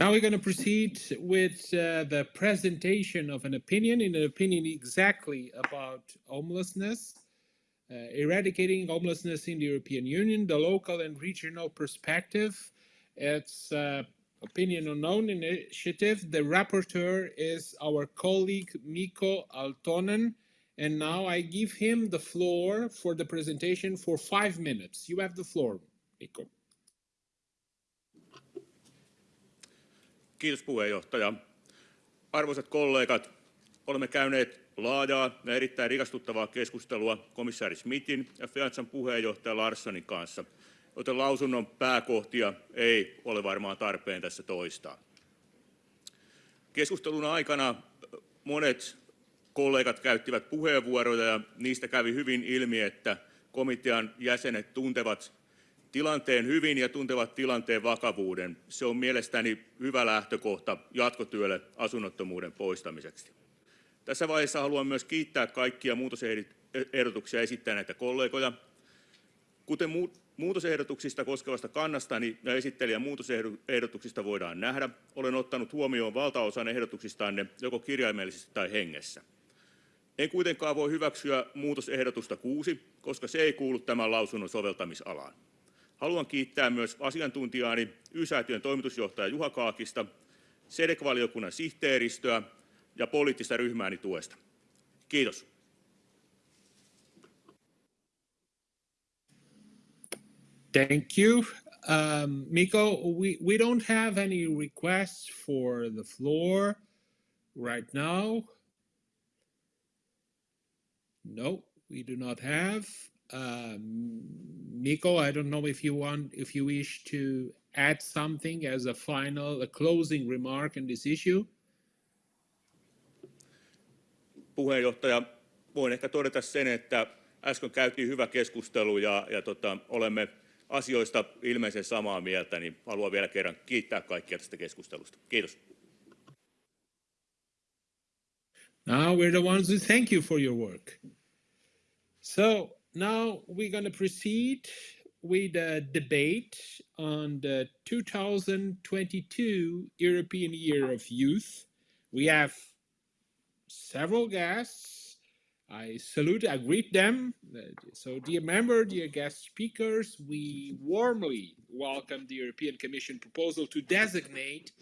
Now we're going to proceed with uh, the presentation of an opinion, in an opinion exactly about homelessness, uh, eradicating homelessness in the European Union, the local and regional perspective. It's uh, opinion unknown initiative. The rapporteur is our colleague Mikko Aaltonen. And now I give him the floor for the presentation for five minutes. You have the floor, Mikko. Kiitos puheenjohtaja. Arvoisat kollegat, olemme käyneet laajaa ja erittäin rikastuttavaa keskustelua komissaari Smithin ja FEATSan puheenjohtaja Larssonin kanssa, joten lausunnon pääkohtia ei ole varmaan tarpeen tässä toistaa. Keskustelun aikana monet kollegat käyttivät puheenvuoroja ja niistä kävi hyvin ilmi, että komitean jäsenet tuntevat tilanteen hyvin ja tuntevat tilanteen vakavuuden. Se on mielestäni hyvä lähtökohta jatkotyölle asunnottomuuden poistamiseksi. Tässä vaiheessa haluan myös kiittää kaikkia muutosehdotuksia esittäneitä kollegoja. Kuten muutosehdotuksista koskevasta kannastani ja esittelijän muutosehdotuksista voidaan nähdä, olen ottanut huomioon valtaosan ehdotuksistanne joko kirjaimellisesti tai hengessä. En kuitenkaan voi hyväksyä muutosehdotusta 6, koska se ei kuulu tämän lausunnon soveltamisalaan. Haluan kiittää myös asiantuntijaani Y-säätiön toimitusjohtaja Juha Kaakista, SEDEK-valiokunnan sihteeristöä ja poliittista ryhmääni tuesta. Kiitos. Thank you. Um, Miko, we, we don't have any requests for the floor right now. No, we do not have. Um, Mikko, I don't know if you want, if you wish to add something as a final, a closing remark on this issue. Puheenjohtaja, voin ehkä todeta sen, että äsken käytiin hyvä keskustelu ja, ja tota, olemme asioista ilmeisen samaa mieltä, niin haluan vielä kerran kiittää kaikkia tästä keskustelusta. Kiitos. Now we're the ones who thank you for your work. So now we're going to proceed with a debate on the 2022 European Year of Youth. We have several guests. I salute, I greet them. So, dear member, dear guest speakers, we warmly welcome the European Commission proposal to designate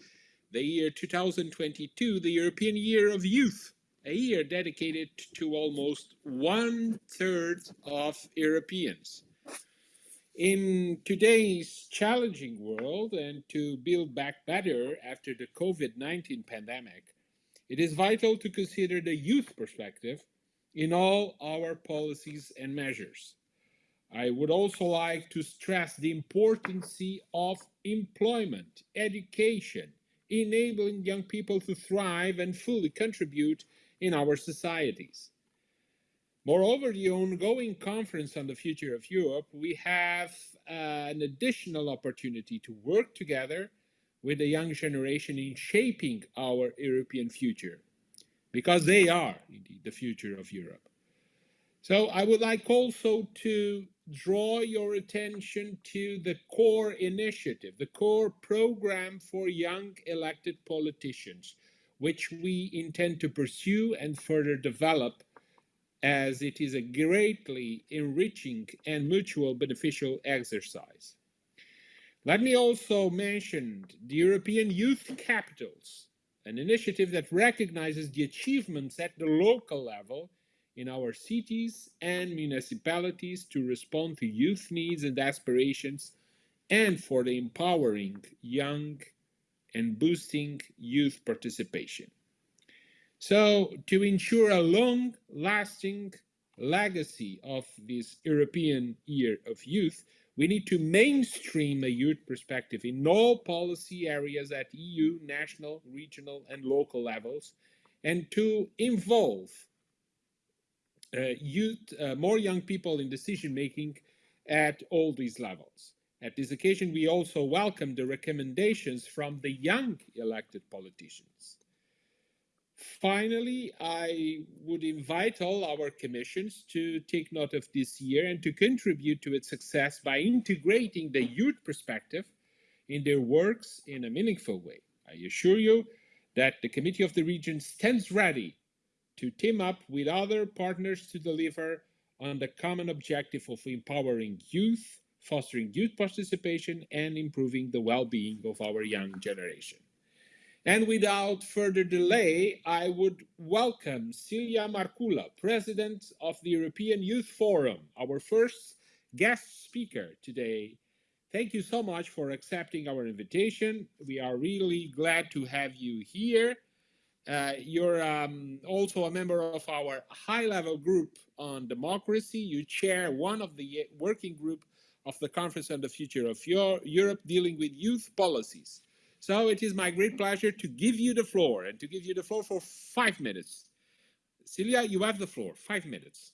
the year 2022 the European Year of Youth a year dedicated to almost one third of Europeans. In today's challenging world and to build back better after the COVID-19 pandemic, it is vital to consider the youth perspective in all our policies and measures. I would also like to stress the importance of employment, education, enabling young people to thrive and fully contribute in our societies. Moreover, the ongoing conference on the future of Europe, we have uh, an additional opportunity to work together with the young generation in shaping our European future, because they are indeed the future of Europe. So I would like also to draw your attention to the core initiative, the core program for young elected politicians, which we intend to pursue and further develop as it is a greatly enriching and mutual beneficial exercise. Let me also mention the European Youth Capitals, an initiative that recognizes the achievements at the local level in our cities and municipalities to respond to youth needs and aspirations and for the empowering young and boosting youth participation. So to ensure a long-lasting legacy of this European Year of Youth, we need to mainstream a youth perspective in all policy areas at EU, national, regional, and local levels, and to involve uh, youth, uh, more young people in decision making at all these levels. At this occasion, we also welcome the recommendations from the young elected politicians. Finally, I would invite all our commissions to take note of this year and to contribute to its success by integrating the youth perspective in their works in a meaningful way. I assure you that the Committee of the Regions stands ready to team up with other partners to deliver on the common objective of empowering youth, fostering youth participation, and improving the well-being of our young generation. And without further delay, I would welcome Silja Markkula, President of the European Youth Forum, our first guest speaker today. Thank you so much for accepting our invitation. We are really glad to have you here. Uh, you're um, also a member of our high-level group on democracy. You chair one of the working group of the Conference on the Future of Europe dealing with youth policies. So it is my great pleasure to give you the floor and to give you the floor for five minutes. Celia, you have the floor, five minutes.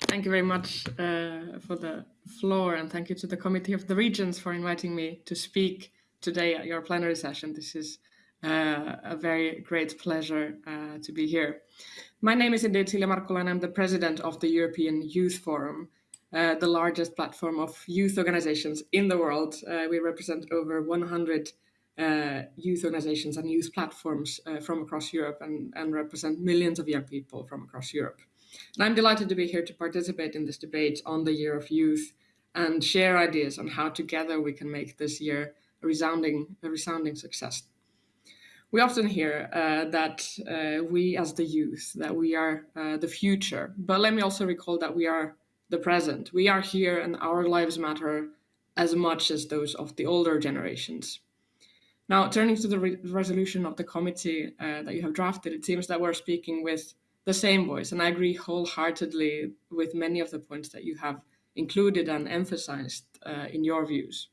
Thank you very much uh, for the floor and thank you to the Committee of the Regions for inviting me to speak today at your plenary session. This is uh, a very great pleasure uh, to be here. My name is indeed Silja Markkula and I'm the president of the European Youth Forum, uh, the largest platform of youth organizations in the world. Uh, we represent over 100 uh, youth organizations and youth platforms uh, from across Europe and, and, represent millions of young people from across Europe. And I'm delighted to be here to participate in this debate on the Year of Youth and share ideas on how together we can make this year a resounding, a resounding success. We often hear uh, that we as the youth, that we are the future, but let me also recall that we are the present. We are here and our lives matter as much as those of the older generations. Now, turning to the re resolution of the committee uh, that you have drafted, it seems that we're speaking with the same voice, and I agree wholeheartedly with many of the points that you have included and emphasized uh, in your views.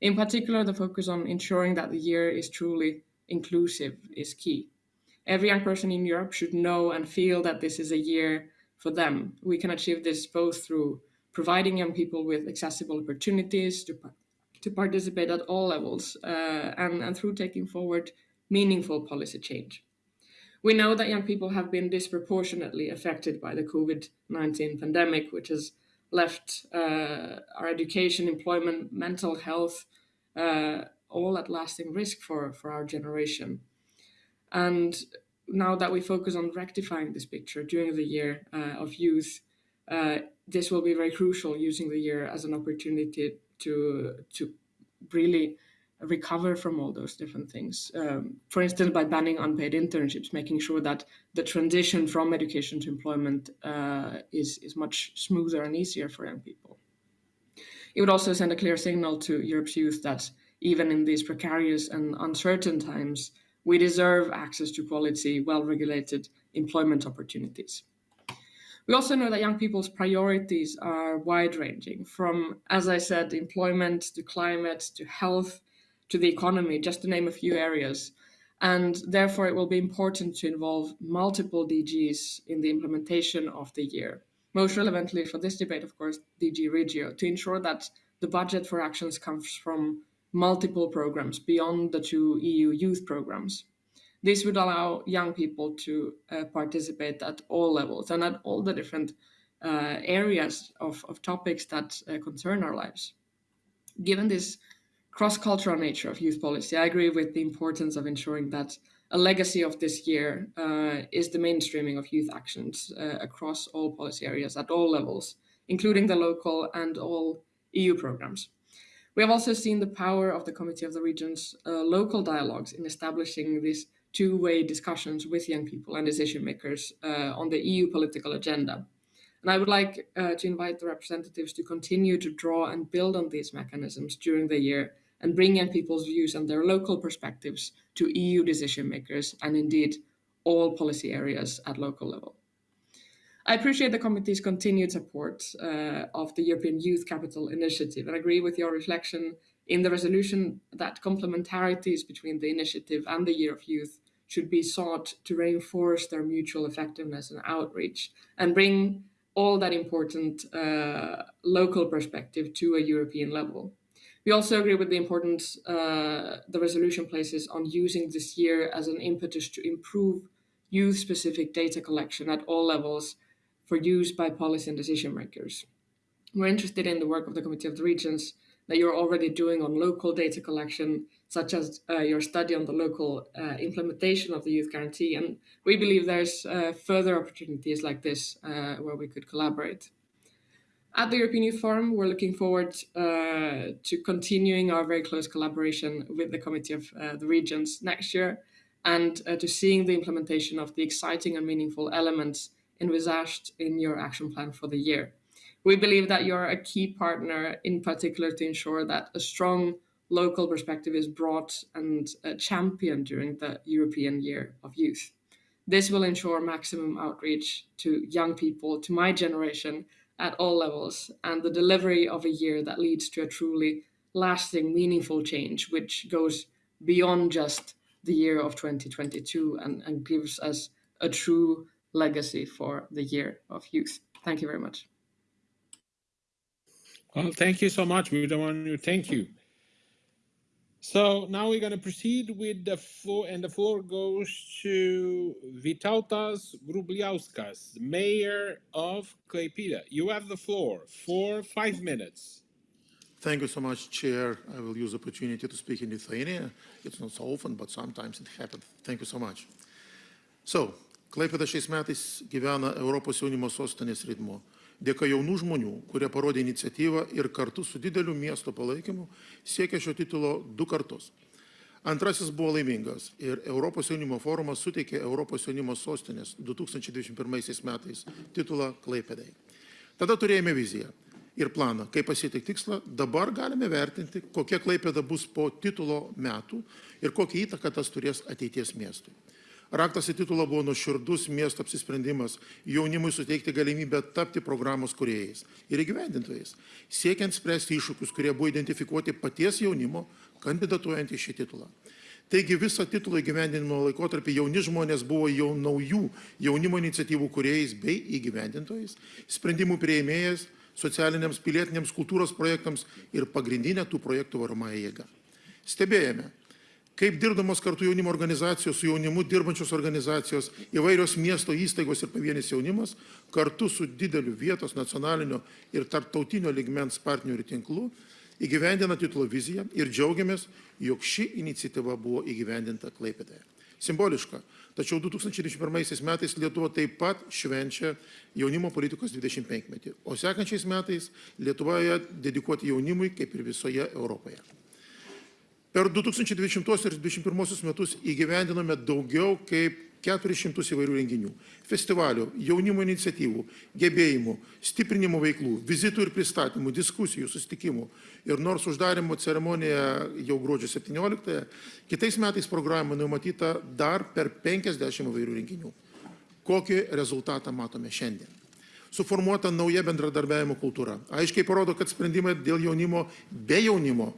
In particular, the focus on ensuring that the year is truly inclusive is key. Every young person in Europe should know and feel that this is a year for them. We can achieve this both through providing young people with accessible opportunities to, to participate at all levels uh, and, and through taking forward meaningful policy change. We know that young people have been disproportionately affected by the COVID-19 pandemic, which has left uh, our education, employment, mental health, uh, all at lasting risk for, for our generation. And now that we focus on rectifying this picture during the year uh, of youth, uh, this will be very crucial using the year as an opportunity to to really recover from all those different things. Um, for instance, by banning unpaid internships, making sure that the transition from education to employment uh, is, is much smoother and easier for young people. It would also send a clear signal to Europe's youth that even in these precarious and uncertain times, we deserve access to quality, well-regulated employment opportunities. We also know that young people's priorities are wide-ranging, from, as I said, employment to climate to health to the economy, just to name a few areas. And therefore, it will be important to involve multiple DGs in the implementation of the year. Most relevantly for this debate, of course, DG Regio, to ensure that the budget for actions comes from multiple programs beyond the two EU youth programs. This would allow young people to uh, participate at all levels and at all the different uh, areas of, of, topics that uh, concern our lives. Given this cross-cultural nature of youth policy, I agree with the importance of ensuring that a legacy of this year uh, is the mainstreaming of youth actions uh, across all policy areas at all levels, including the local and all EU programs. We have also seen the power of the Committee of the Regions uh, local dialogues in establishing these two-way discussions with young people and decision makers uh, on the EU political agenda. And I would like uh, to invite the representatives to continue to draw and build on these mechanisms during the year and bring young people's views and their local perspectives to EU decision makers and indeed all policy areas at local level. I appreciate the committee's continued support uh, of the European Youth Capital Initiative and agree with your reflection in the resolution that complementarities between the initiative and the Year of Youth should be sought to reinforce their mutual effectiveness and outreach and bring all that important uh, local perspective to a European level. We also agree with the importance uh, the resolution places on using this year as an impetus to improve youth-specific data collection at all levels for use by policy and decision makers. We're interested in the work of the Committee of the Regions that you're already doing on local data collection, such as uh, your study on the local uh, implementation of the youth guarantee. And we believe there's uh, further opportunities like this uh, where we could collaborate. At the European Youth Forum, we're looking forward uh, to continuing our very close collaboration with the Committee of uh, the Regions next year and to seeing the implementation of the exciting and meaningful elements envisaged in your action plan for the year. We believe that you're a key partner, in particular, to ensure that a strong local perspective is brought and championed during the European Year of Youth. This will ensure maximum outreach to young people, to my generation, at all levels, and the delivery of a year that leads to a truly lasting, meaningful change, which goes beyond just the year of 2022 and, and gives us a true legacy for the year of youth. Thank you very much. Well, thank you so much. We don't want to thank you. So now we're going to proceed with the floor, and the floor goes to Vytautas Grubliauskas, Mayor of Klaipėda. You have the floor for five minutes. Thank you so much, Chair. I will use the opportunity to speak in Lithuania. It's not so often, but sometimes it happens. Thank you so much. So, Klaipėda šiais metais gyvena Europos jaunimo sostinės ritmu. Dėka jaunų žmonių, kurie parodė iniciatyvą ir kartu su dideliu miesto palaikymu siekia šio titulo du kartus. Antrasis buvo laimingas ir Europos jaunimo forumas suteikė Europos jaunimo sostinės 2021 metais titulą Klaipėdai. Tada turėjome viziją ir planą, kaip pasiekti tikslą. Dabar galime vertinti, kokia Klaipėda bus po titulo metų ir kokią įtaką tas turės ateities miestui. Raktas į titulą buvo nuoširdus miesto apsisprendimas jaunimui suteikti galimybę tapti programos kuriejais ir įgyvendintojais, siekiant spręsti iššūkius, kurie buvo identifikuoti paties jaunimo, kandidatuojant į šį titulą. Taigi visą titulo įgyvendinimo laikotarpį jauni žmonės buvo jau naujų jaunimo iniciatyvų kuriejais bei įgyvendintojais, sprendimų prieimėjas socialiniams, pilietiniams kultūros projektams ir pagrindinė tų projektų varomąją jėgą. Stebėjome, kaip dirbdamos kartu jaunimo organizacijos, su jaunimu dirbančios organizacijos, įvairios miesto įstaigos ir pavienis jaunimas, kartu su dideliu vietos nacionalinio ir tarptautinio ligmens partnerių tinklu, įgyvendina titulo viziją ir džiaugiamės, jog ši iniciatyva buvo įgyvendinta Klaipėdėje. Simboliška, tačiau 2021 metais Lietuva taip pat švenčia jaunimo politikos 25 metį, o sekančiais metais Lietuvoje dedikuoti jaunimui kaip ir visoje Europoje. Per 2020 ir 2021 metus įgyvendinome daugiau kaip 400 įvairių renginių, festivalių, jaunimo iniciatyvų, gebėjimų, stiprinimo veiklų, vizitų ir pristatymų, diskusijų, susitikimų. Ir nors uždarimo ceremonija jau gruodžio 17, kitais metais programą numatyta dar per 50 įvairių renginių. Kokį rezultatą matome šiandien? Suformuota nauja bendradarbiavimo kultūra. Aiškiai parodo, kad sprendimai dėl jaunimo be jaunimo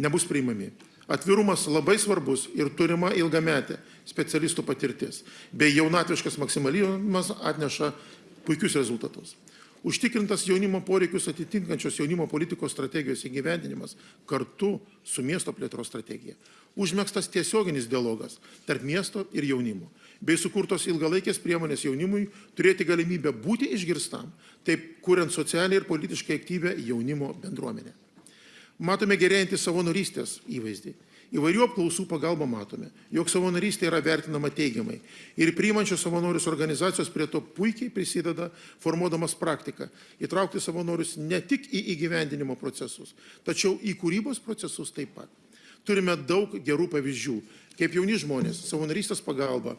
nebus priimami. Atvirumas labai svarbus ir turima ilgametė specialistų patirtis, bei jaunatviškas maksimalizmas atneša puikius rezultatus. Užtikrintas jaunimo poreikius atitinkančios jaunimo politikos strategijos įgyvendinimas kartu su miesto plėtros strategija. Užmėgstas tiesioginis dialogas tarp miesto ir jaunimo, bei sukurtos ilgalaikės priemonės jaunimui turėti galimybę būti išgirstam, taip kuriant socialiai ir politiškai aktyvę jaunimo bendruomenę. Matome gerėjantį savanorystės įvaizdį. Įvairių apklausų pagalba matome, jog savanorystė yra vertinama teigiamai. Ir priimančios savanorius organizacijos prie to puikiai prisideda, formuodamas praktiką, įtraukti savanorius ne tik į įgyvendinimo procesus, tačiau į kūrybos procesus taip pat. Turime daug gerų pavyzdžių, kaip jauni žmonės savanorystės pagalba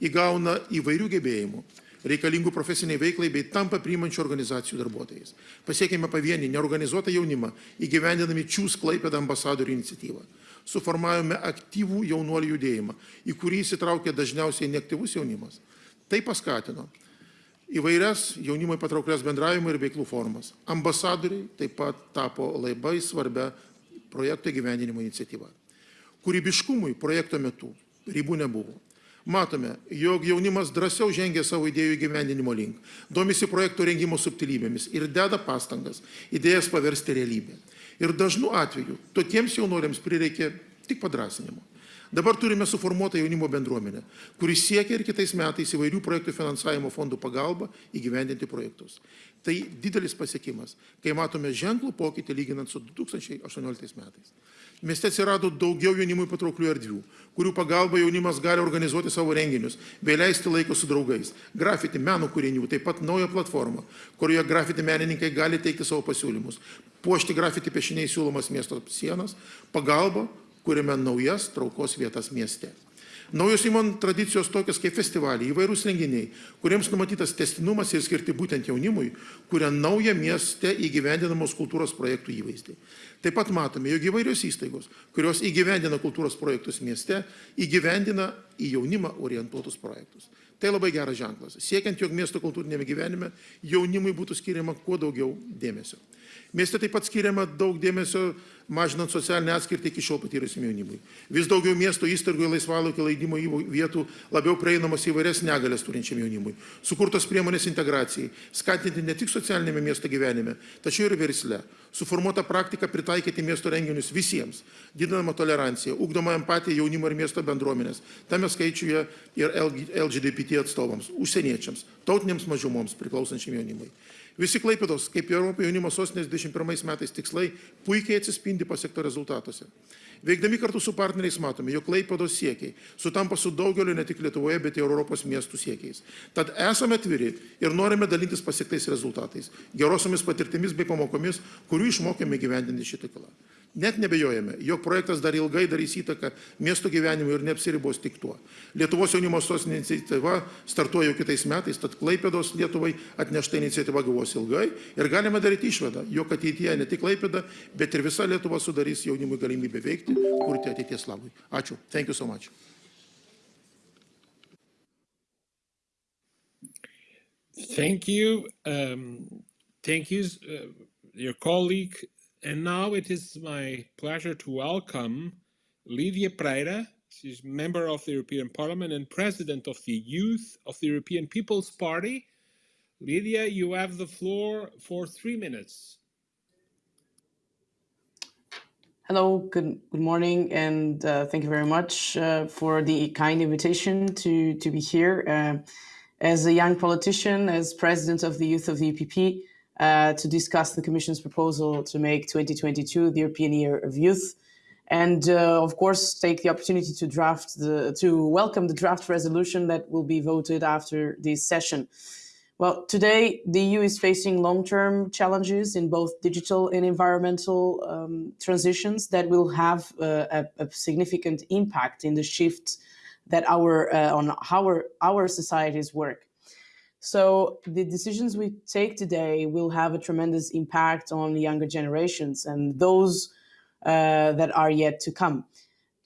įgauna įvairių gebėjimų reikalingų profesiniai veiklai bei tampa priimančių organizacijų darbuotojais. Pasiekėme pavienį neorganizuotą jaunimą įgyvendinami Čiūs Klaipėdą ambasadorių iniciatyvą. Suformavome aktyvų jaunuolių judėjimą, į kurį įsitraukė dažniausiai neaktyvus jaunimas. Tai paskatino įvairias jaunimui patrauklias bendravimo ir veiklų formas. Ambasadoriai taip pat tapo labai svarbia projekto gyvenimo iniciatyva. Kūrybiškumui projekto metu ribų nebuvo matome, jog jaunimas drąsiau žengia savo idėjų gyvendinimo link, domisi projektų rengimo subtilybėmis ir deda pastangas idėjas paversti realybę. Ir dažnu atveju tokiems jaunuoliams prireikia tik padrasinimo. Dabar turime suformuotą jaunimo bendruomenę, kuris siekia ir kitais metais įvairių projektų finansavimo fondų pagalba įgyvendinti projektus. Tai didelis pasiekimas, kai matome ženklų pokytį lyginant su 2018 metais. Mieste atsirado daugiau jaunimui patrauklių erdvių, kurių pagalba jaunimas gali organizuoti savo renginius bei leisti laiko su draugais. Grafiti meno kūrinių, taip pat nauja platforma, kurioje grafiti menininkai gali teikti savo pasiūlymus. Puošti grafiti piešiniai siūlomas miesto sienas, pagalba kuriame naujas traukos vietas mieste. Naujos įmon tradicijos tokios kaip festivaliai, įvairūs renginiai, kuriems numatytas testinumas ir skirti būtent jaunimui, kuria naują mieste įgyvendinamos kultūros projektų įvaizdį. Taip pat matome, jog įvairios įstaigos, kurios įgyvendina kultūros projektus mieste, įgyvendina į jaunimą orientuotus projektus. Tai labai geras ženklas, siekiant, jog miesto kultūrinėme gyvenime jaunimui būtų skiriama kuo daugiau dėmesio. Mieste taip pat skiriama daug dėmesio mažinant socialinę atskirtį iki šiol patyrusiam jaunimui. Vis daugiau miesto įstaigų ir laisvalaikio leidimo vietų labiau prieinamos įvairias negalės turinčiam jaunimui. Sukurtos priemonės integracijai, skatinti ne tik socialinėme miesto gyvenime, tačiau ir versle. Suformuota praktika pritaikyti miesto renginius visiems, didinama tolerancija, ugdoma empatija jaunimo ir miesto bendruomenės, tame skaičiuje ir LGBT atstovams, užsieniečiams, tautinėms mažumoms priklausančiam jaunimui. Visi Klaipėdos, kaip Europos jaunimo sostinės 21 metais tikslai, puikiai atsispindi pasiekto rezultatuose. Veikdami kartu su partneriais matome, jog Klaipėdos siekiai sutampa su daugeliu ne tik Lietuvoje, bet ir Europos miestų siekiais. Tad esame atviri ir norime dalintis pasiektais rezultatais, gerosiomis patirtimis bei pamokomis, kurių išmokėme gyvendinti šitą tiklą. Net nebejojame, jog projektas dar ilgai darys įtaką miesto gyvenimui ir neapsiribos tik tuo. Lietuvos jaunimo sostinė iniciatyva startuoja jau kitais metais, tad Klaipėdos Lietuvai atnešta iniciatyva gavos ilgai ir galime daryti išvadą, jog ateityje ne tik Klaipėda, bet ir visa Lietuva sudarys jaunimui galimybę veikti, kurti ateities labui. Ačiū. Thank you so much. Thank you. Um, thank you, uh, your colleague. And now it is my pleasure to welcome Lídia Pereira. She's member of the European Parliament and president of the Youth of the European People's Party. Lídia, you have the floor for three minutes. Hello, good good morning, and uh, thank you very much uh, for the kind invitation to to be here. Uh, as a young politician, as president of the youth of the EPP, uh, to discuss the Commission's proposal to make 2022 the European Year of Youth, and uh, of course take the opportunity to draft the to welcome the draft resolution that will be voted after this session. Well, today the EU is facing long-term challenges in both digital and environmental um, transitions that will have uh, a, a, significant impact in the shift that our uh, on how our, our societies work. So the decisions we take today will have a tremendous impact on younger generations and those uh, that are yet to come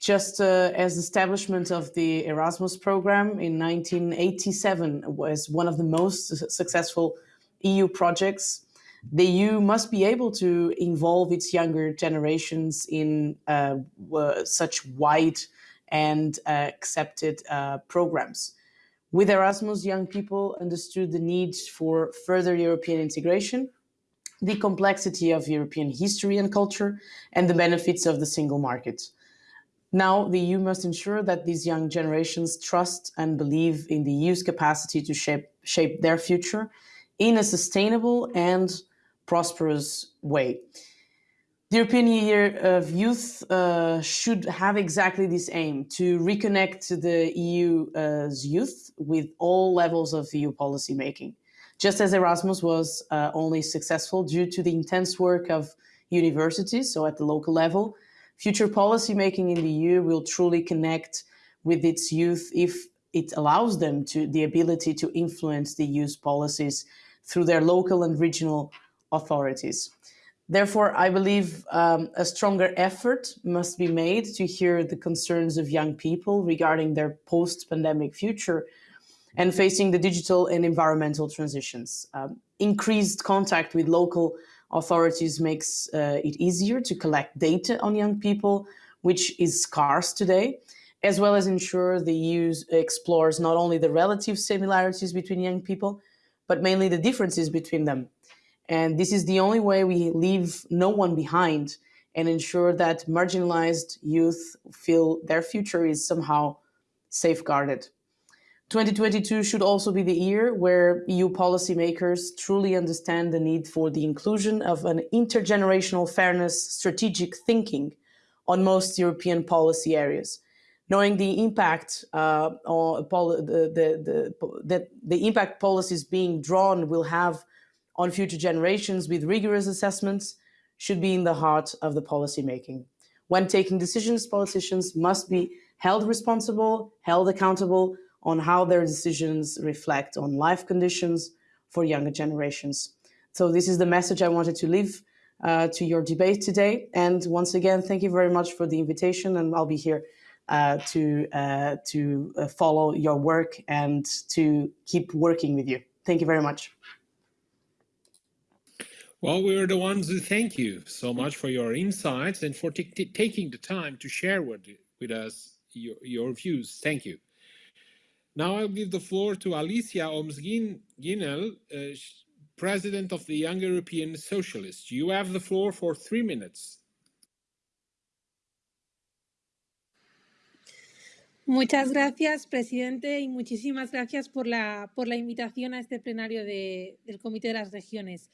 just uh, as the establishment of the Erasmus program in 1987 was one of the most successful EU projects, the EU must be able to involve its younger generations in uh, such wide and uh, accepted uh, programs. With Erasmus, young people understood the need for further European integration, the complexity of European history and culture, and the benefits of the single market. Now, the EU must ensure that these young generations trust and believe in the EU's capacity to shape, shape their future in a sustainable and prosperous way. The European Year of Youth uh, should have exactly this aim, to reconnect the EU's youth with all levels of EU policy making. Just as Erasmus was uh, only successful due to the intense work of universities, so at the local level, Future policy making in the EU will truly connect with its youth if it allows them to the ability to influence the EU's policies through their local and regional authorities. Therefore, I believe um, a stronger effort must be made to hear the concerns of young people regarding their post-pandemic future and facing the digital and environmental transitions. Um, increased contact with local authorities makes uh, it easier to collect data on young people, which is scarce today, as well as ensure the EU explores not only the relative similarities between young people, but mainly the differences between them. And this is the only way we leave no one behind and ensure that marginalized youth feel their future is somehow safeguarded. 2022 should also be the year where EU policymakers truly understand the need for the inclusion of an intergenerational fairness strategic thinking on most European policy areas. Knowing the impact uh, the, the, the, the impact policies being drawn will have on future generations with rigorous assessments should be in the heart of the policy making. When taking decisions, politicians must be held responsible, held accountable on how their decisions reflect on life conditions for younger generations. So this is the message I wanted to leave uh, to your debate today. And once again, thank you very much for the invitation and I'll be here uh, to, uh, to uh, follow your work and to keep working with you. Thank you very much. Well, we're the ones who thank you so much for your insights and for taking the time to share with, with us your, your views. Thank you. Now I'll give the floor to Alicia Homs-Ginel, uh, President of the Young European Socialists. You have the floor for three minutes. Muchas gracias, presidente, y muchísimas gracias por la, por la invitación a este plenario de, del Comité de las Regiones.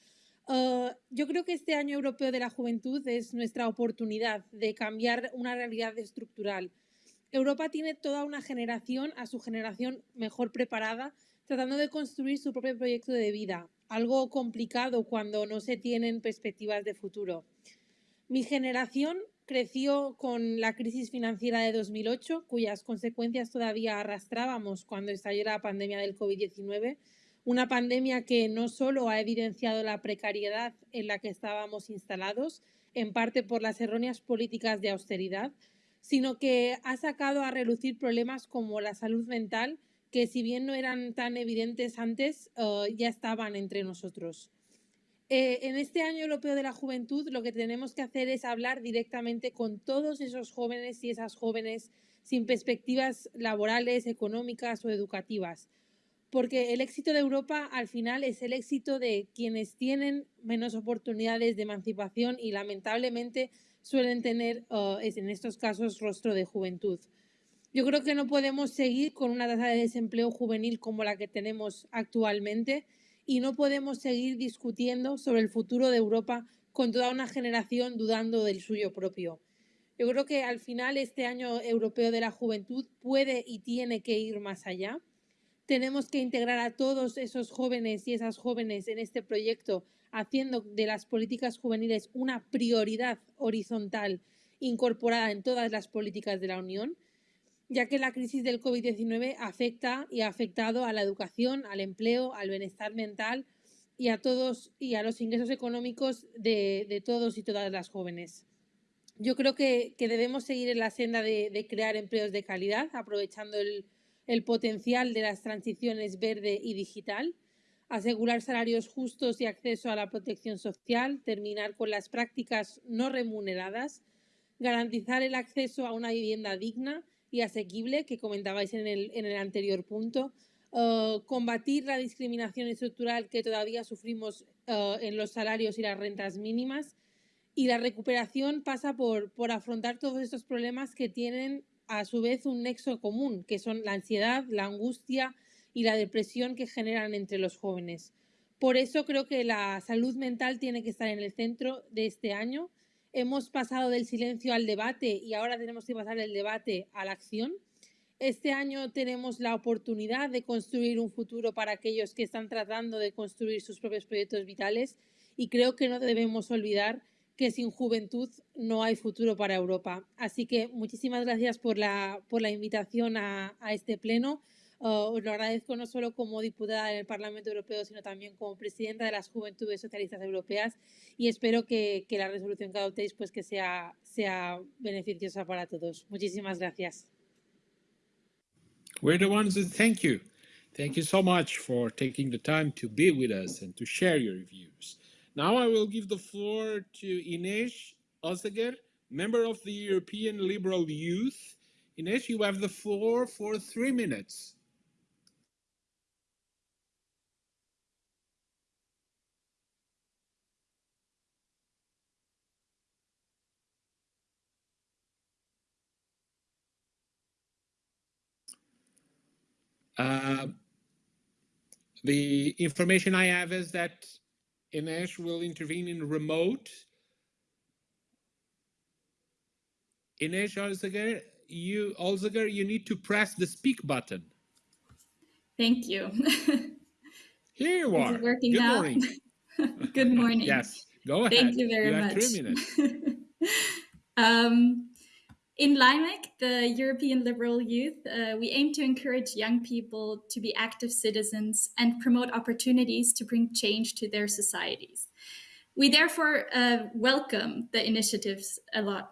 Uh, yo creo que este año europeo de la juventud es nuestra oportunidad de cambiar una realidad estructural. Europa tiene toda una generación, a su generación mejor preparada, tratando de construir su propio proyecto de vida, algo complicado cuando no se tienen perspectivas de futuro. Mi generación creció con la crisis financiera de 2008, cuyas consecuencias todavía arrastrábamos cuando estalló la pandemia del COVID-19 una pandemia que no solo ha evidenciado la precariedad en la que estábamos instalados, en parte por las erróneas políticas de austeridad, sino que ha sacado a relucir problemas como la salud mental, que si bien no eran tan evidentes antes, eh, ya estaban entre nosotros. Eh, en este año europeo de la juventud lo que tenemos que hacer es hablar directamente con todos esos jóvenes y esas jóvenes sin perspectivas laborales, económicas o educativas porque el éxito de Europa al final es el éxito de quienes tienen menos oportunidades de emancipación y lamentablemente suelen tener uh, en estos casos rostro de juventud. Yo creo que no podemos seguir con una tasa de desempleo juvenil como la que tenemos actualmente y no podemos seguir discutiendo sobre el futuro de Europa con toda una generación dudando del suyo propio. Yo creo que al final este año europeo de la juventud puede y tiene que ir más allá tenemos que integrar a todos esos jóvenes y esas jóvenes en este proyecto, haciendo de las políticas juveniles una prioridad horizontal incorporada en todas las políticas de la Unión, ya que la crisis del COVID-19 afecta y ha afectado a la educación, al empleo, al bienestar mental y a todos y a los ingresos económicos de, todos y todas las jóvenes. Yo creo que, debemos seguir en la senda de crear empleos de calidad, aprovechando el, el potencial de las transiciones verde y digital, asegurar salarios justos y acceso a la protección social, terminar con las prácticas no remuneradas, garantizar el acceso a una vivienda digna y asequible, que comentabais en el, en el anterior punto, uh, combatir la discriminación estructural que todavía sufrimos uh, en los salarios y las rentas mínimas, y la recuperación pasa por, por afrontar todos estos problemas que tienen a su vez un nexo común, que son la ansiedad, la angustia y la depresión que generan entre los jóvenes. Por eso creo que la salud mental tiene que estar en el centro de este año. Hemos pasado del silencio al debate y ahora tenemos que pasar del debate a la acción. Este año tenemos la oportunidad de construir un futuro para aquellos que están tratando de construir sus propios proyectos vitales y creo que no debemos olvidar que sin juventud no hay futuro para Europa. Así que muchísimas gracias por la, por la invitación a, a este pleno. Uh, os lo agradezco no solo como diputada en el Parlamento Europeo, sino también como presidenta de las Juventudes Socialistas Europeas y espero que, que la resolución que adoptéis pues que sea, sea beneficiosa para todos. Muchísimas gracias. We're the ones that thank you. Thank you so much for taking the time to be with us and to share your views. Now I will give the floor to Ines Holzegger, member of the European Liberal Youth. Ines, you have the floor for three minutes. Uh, the information I have is that Ines will intervene in remote. Ines Holzegger, you Holzegger, you need to press the speak button. Thank you. Here you Is are. it working Good morning. Good morning. Yes, go ahead. Thank you very have much. three minutes. um, in LYMEC, the European Liberal Youth, uh, we aim to encourage young people to be active citizens and promote opportunities to bring change to their societies. We therefore uh, welcome the initiatives a lot.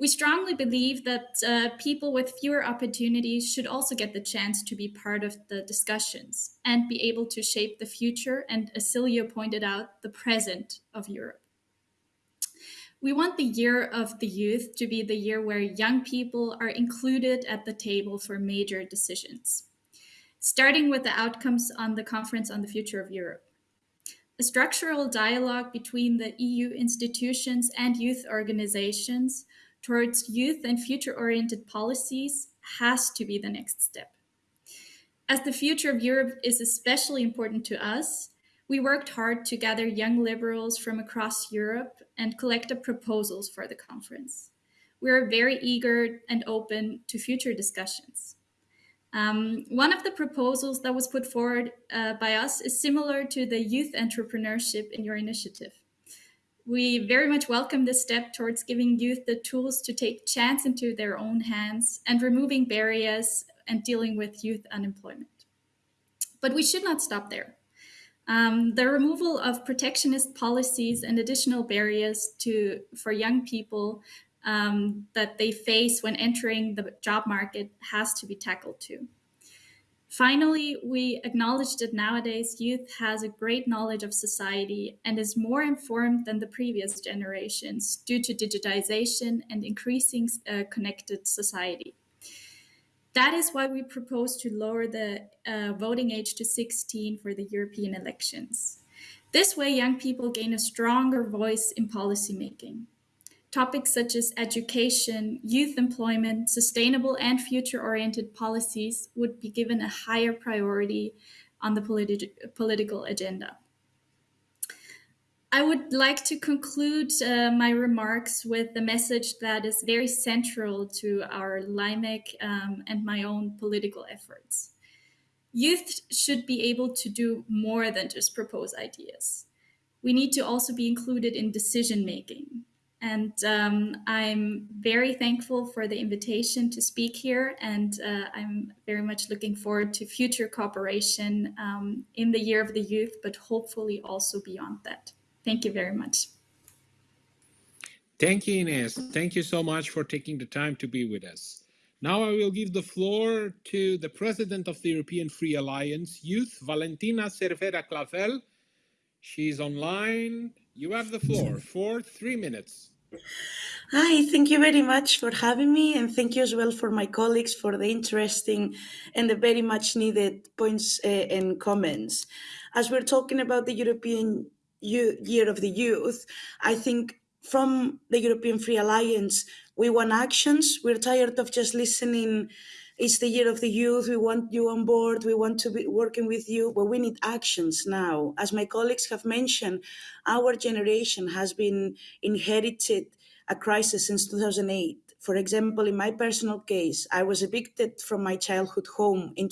We strongly believe that uh, people with fewer opportunities should also get the chance to be part of the discussions and be able to shape the future and, as Silvio pointed out, the present of Europe. We want the year of the youth to be the year where young people are included at the table for major decisions, starting with the outcomes on the Conference on the Future of Europe. A structural dialogue between the EU institutions and youth organizations towards youth and future oriented policies has to be the next step. As the future of Europe is especially important to us, we worked hard to gather young liberals from across Europe and collect up proposals for the conference. We are very eager and open to future discussions. Um, one of the proposals that was put forward uh, by us is similar to the youth entrepreneurship in your initiative. We very much welcome this step towards giving youth the tools to take chance into their own hands and removing barriers and dealing with youth unemployment. But we should not stop there. Um, the removal of protectionist policies and additional barriers to for young people um, that they face when entering the job market has to be tackled too. Finally, we acknowledge that nowadays youth has a great knowledge of society and is more informed than the previous generations due to digitization and increasing uh, connected society. That is why we propose to lower the uh, voting age to 16 for the European elections. This way, young people gain a stronger voice in policymaking. Topics such as education, youth employment, sustainable and future oriented policies would be given a higher priority on the politi- political agenda. I would like to conclude uh, my remarks with a message that is very central to our LYMEC um, and my own political efforts. Youth should be able to do more than just propose ideas. We need to also be included in decision making. And um, I'm very thankful for the invitation to speak here, and uh, I'm very much looking forward to future cooperation um, in the Year of the Youth, but hopefully also beyond that. Thank you very much. Thank you, Ines. Thank you so much for taking the time to be with us. Now I will give the floor to the President of the European Free Alliance Youth, Valentina Cervera Clavel. She's online. You have the floor for three minutes. Hi, thank you very much for having me, and thank you as well for my colleagues for the interesting and the very much needed points uh, and comments. As we're talking about the European Year of the Youth, I think from the European Free Alliance, we want actions. We're tired of just listening. It's the year of the youth. We want you on board. We want to be working with you, but we need actions now. As my colleagues have mentioned, our generation has been inherited a crisis since 2008. For example, in my personal case, I was evicted from my childhood home in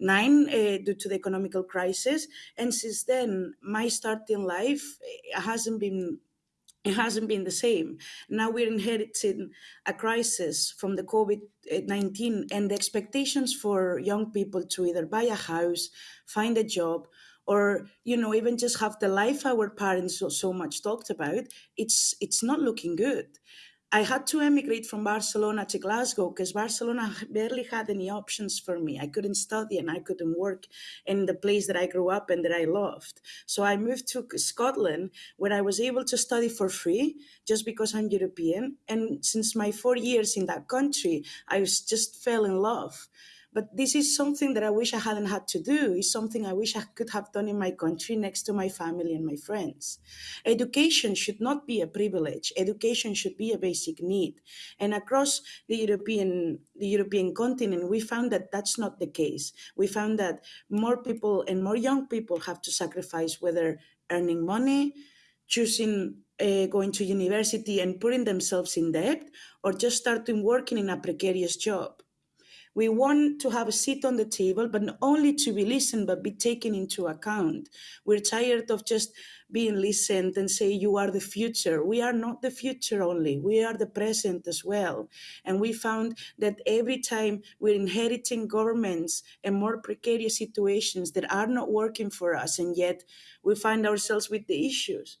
2009 uh, due to the economical crisis, and since then, my starting life hasn't been it hasn't been the same. Now we're inheriting a crisis from the COVID 19 and the expectations for young people to either buy a house, find a job, or you know even just have the life our parents so, so much talked about it's it's not looking good i had to emigrate from barcelona to glasgow because barcelona barely had any options for me. I couldn't study and i couldn't work in the place that i grew up and that i loved. So i moved to scotland where i was able to study for free just because i'm european. And since my four years in that country i just fell in love But this is something that I wish I hadn't had to do. It's something I wish I could have done in my country next to my family and my friends. Education should not be a privilege. Education should be a basic need. And across the European, the European continent, we found that that's not the case. We found that more people and more young people have to sacrifice whether earning money, choosing uh, going to university and putting themselves in debt, or just starting working in a precarious job. We want to have a seat on the table, but not only to be listened, but be taken into account. We're tired of just being listened and say, you are the future. We are not the future only, we are the present as well. And we found that every time we're inheriting governments and more precarious situations that are not working for us, and yet we find ourselves with the issues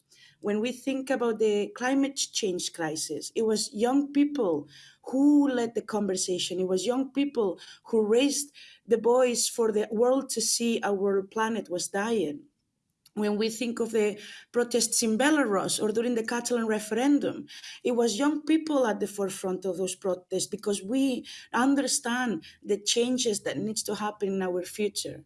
when we think about the climate change crisis, it was young people who led the conversation. It was young people who raised the voice for the world to see our planet was dying. When we think of the protests in Belarus or during the Catalan referendum, it was young people at the forefront of those protests because we understand the changes that needs to happen in our future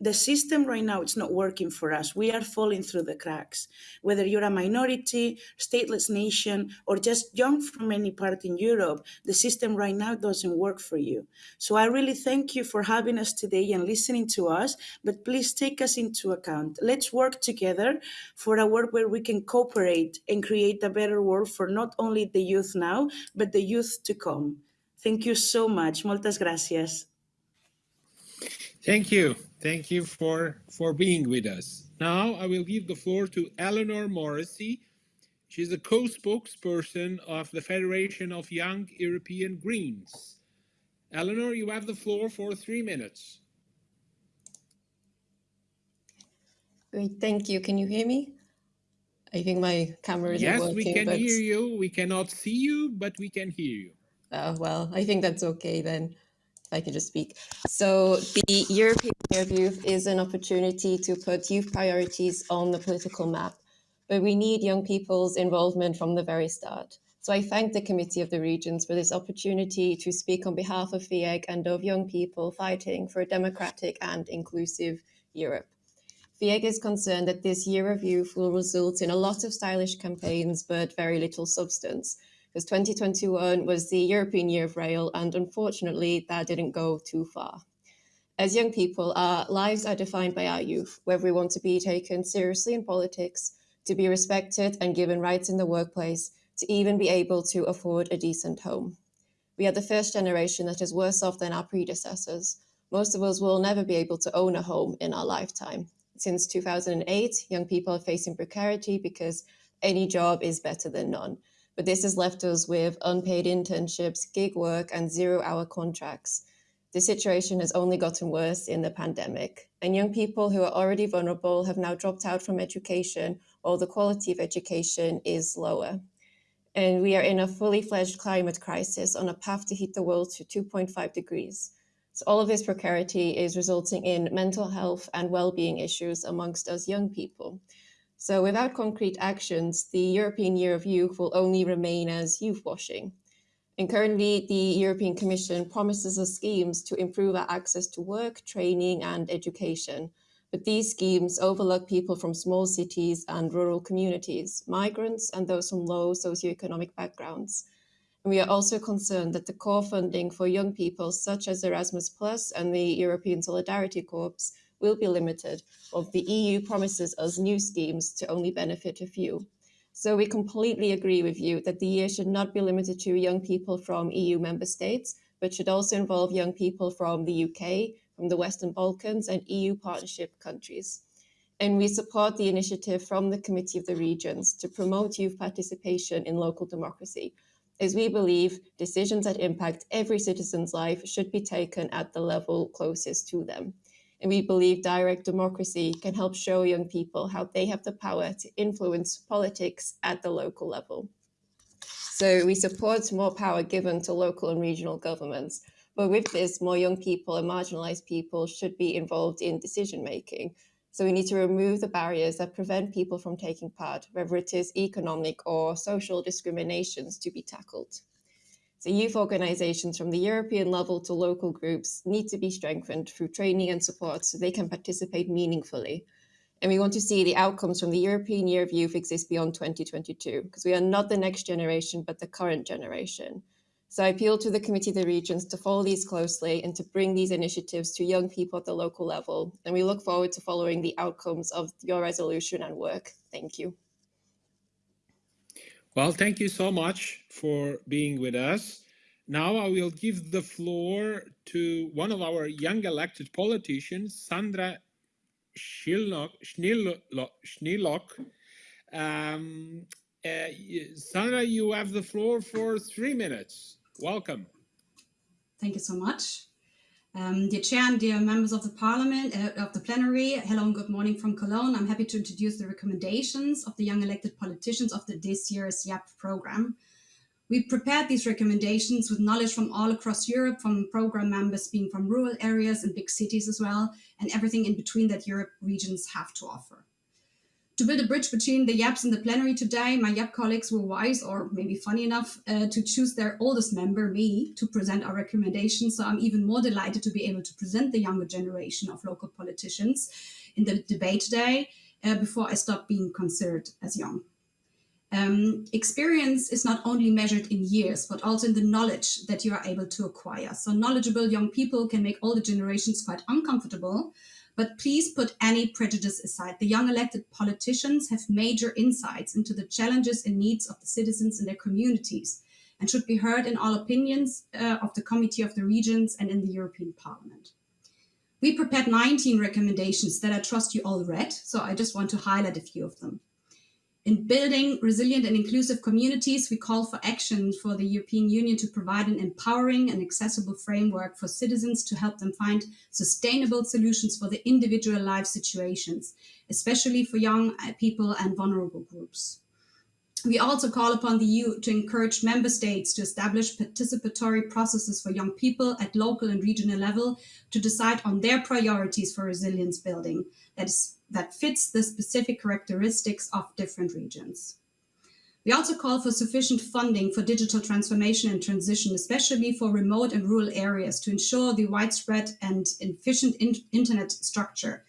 the system right now it's not working for us. We are falling through the cracks. Whether you're a minority stateless nation or just young from any part in europe the system right now doesn't work for you. So i really thank you for having us today and listening to us but please take us into account. Let's work together for a world where we can cooperate and create a better world for not only the youth now but the youth to come. Thank you so much. Moltes gracias Thank you. Thank you for, for being with us. Now I will give the floor to Eleanor Morrissey. She's a co-spokesperson of the Federation of Young European Greens. Eleanor, you have the floor for three minutes. Great, thank you. Can you hear me? I think my camera isn't yes, working. we can but... hear you. We cannot see you, but we can hear you. Oh, well, I think that's okay then. I can just speak. So the European Year of Youth is an opportunity to put youth priorities on the political map, but we need young people's involvement from the very start. So I thank the Committee of the Regions for this opportunity to speak on behalf of FYEG and of young people fighting for a democratic and inclusive Europe. FYEG is concerned that this Year of Youth will result in a lot of stylish campaigns, but very little substance because 2021 was the European Year of Rail, and unfortunately, that didn't go too far. As young people, our lives are defined by our youth, whether we want to be taken seriously in politics, to be respected and given rights in the workplace, to even be able to afford a decent home. We are the first generation that is worse off than our predecessors. Most of us will never be able to own a home in our lifetime. Since 2008, young people are facing precarity because any job is better than none but this has left us with unpaid internships, gig work, and zero hour contracts. The situation has only gotten worse in the pandemic, and young people who are already vulnerable have now dropped out from education, or the quality of education is lower. And we are in a fully fledged climate crisis on a path to heat the world to 2.5 degrees. So all of this precarity is resulting in mental health and well-being issues amongst us young people. So without concrete actions, the European Year of Youth will only remain as youth washing. And currently, the European Commission promises us schemes to improve our access to work, training and education. But these schemes overlook people from small cities and rural communities, migrants and those from low socioeconomic backgrounds. And we are also concerned that the core funding for young people, such as Erasmus Plus and the European Solidarity Corps, will be limited, while the EU promises us new schemes to only benefit a few. So we completely agree with you that the year should not be limited to young people from EU member states, but should also involve young people from the UK, from the Western Balkans and EU partnership countries. And we support the initiative from the Committee of the Regions to promote youth participation in local democracy, as we believe decisions that impact every citizen's life should be taken at the level closest to them. And we believe direct democracy can help show young people how they have the power to influence politics at the local level. So we support more power given to local and regional governments. But with this, more young people and marginalized people should be involved in decision making. So we need to remove the barriers that prevent people from taking part, whether it is economic or social discriminations to be tackled. So youth organizations from the European level to local groups need to be strengthened through training and support so they can participate meaningfully. And we want to see the outcomes from the European Year of Youth exist beyond 2022, because we are not the next generation, but the current generation. So I appeal to the Committee of the Regions to follow these closely and to bring these initiatives to young people at the local level. And we look forward to following the outcomes of your resolution and work. Thank you. Well, thank you so much for being with us. Now I will give the floor to one of our young elected politicians, Sandra Schillock, Schneelock. Um, uh, Sandra, you have the floor for three minutes. Welcome. Thank you so much. Um, dear Chair and dear members of the Parliament, uh, of the plenary, hello and good morning from Cologne. I'm happy to introduce the recommendations of the young elected politicians of the, this year's YEP program. We prepared these recommendations with knowledge from all across Europe, from program members being from rural areas and big cities as well, and everything in between that Europe regions have to offer. To build a bridge between the YEPs and the plenary today, my YEP colleagues were wise or maybe funny enough uh, to choose their oldest member, me, to present our recommendations. So I'm even more delighted to be able to present the younger generation of local politicians in the debate today uh, before I stop being considered as young. Um, experience is not only measured in years, but also in the knowledge that you are able to acquire. So knowledgeable young people can make older generations quite uncomfortable, but please put any prejudice aside. The young elected politicians have major insights into the challenges and needs of the citizens in their communities and should be heard in all opinions uh, of the Committee of the Regions and in the European Parliament. We prepared 19 recommendations that I trust you all read, so I just want to highlight a few of them. In building resilient and inclusive communities, we call for action for the European Union to provide an empowering and accessible framework for citizens to help them find sustainable solutions for the individual life situations, especially for young uh, people and vulnerable groups. We also call upon the EU to encourage member states to establish participatory processes for young people at local and regional level to decide on their priorities for resilience building that, is, that fits the specific characteristics of different regions. We also call for sufficient funding for digital transformation and transition, especially for remote and rural areas to ensure the widespread and efficient in internet structure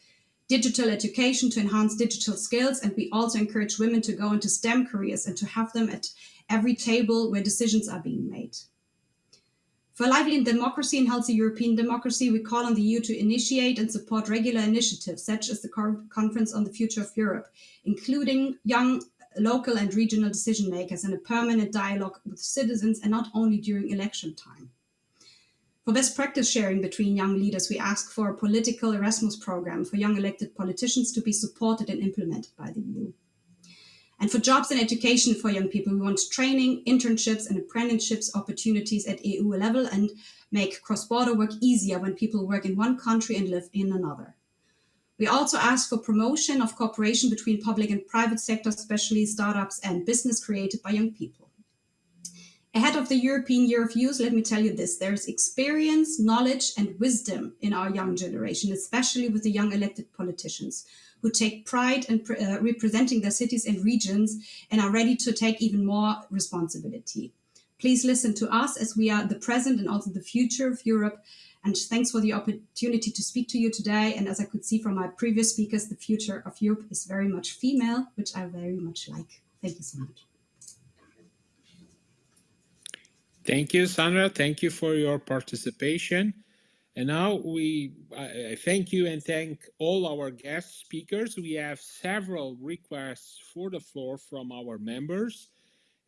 digital education to enhance digital skills. And we also encourage women to go into STEM careers and to have them at every table where decisions are being made. For lively democracy and healthy European democracy, we call on the EU to initiate and support regular initiatives, such as the Conference on the Future of Europe, including young local and regional decision makers and a permanent dialogue with citizens and not only during election time. For best practice sharing between young leaders, we ask for a political Erasmus program for young elected politicians to be supported and implemented by the EU. And for jobs and education for young people, we want training, internships and apprenticeships opportunities at EU level and make cross-border work easier when people work in one country and live in another. We also ask for promotion of cooperation between public and private sector, especially startups and business created by young people. Ahead of the European Year of Youth, let me tell you this, there's experience, knowledge and wisdom in our young generation, especially with the young elected politicians who take pride in uh, representing their cities and regions and are ready to take even more responsibility. Please listen to us as we are the present and also the future of Europe. And thanks for the opportunity to speak to you today. And as I could see from my previous speakers, the future of Europe is very much female, which I very much like. Thank you so much. Thank you, Sandra. Thank you for your participation. And now we I thank you and thank all our guest speakers. We have several requests for the floor from our members.